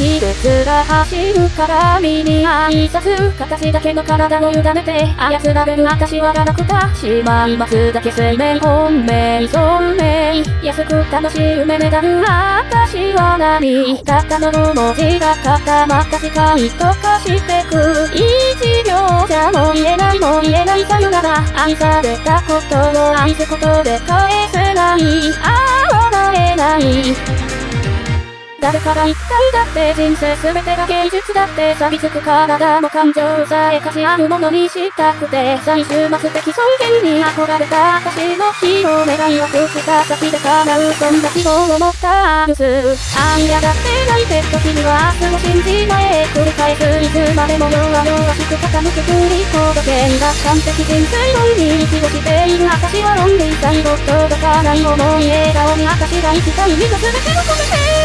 季節が走るから身に挨拶形だけの体を委ねて操られる私はガラクタしまいますだけ生命本命存命安く楽しい夢メダル私は何たったの文字が固まった世界と化してく一秒じゃもう言えないもう言えないさよなら愛されたことを愛すことで返せないああ笑えない誰から一体だって人生すべてが芸術だって錆びつく体も感情さえ価値あるものにしたくて最終末的尊厳に憧れた私の日の願いはくした先で叶うそんな希望を持ったアルスあんやだってないて時には明日を信じ前繰り返すいつまでも弱々しく傾く振り届けが完璧人生の海に過ごしている私はロンリー最後届かない思い笑顔に私が生きた意味と全てを込めて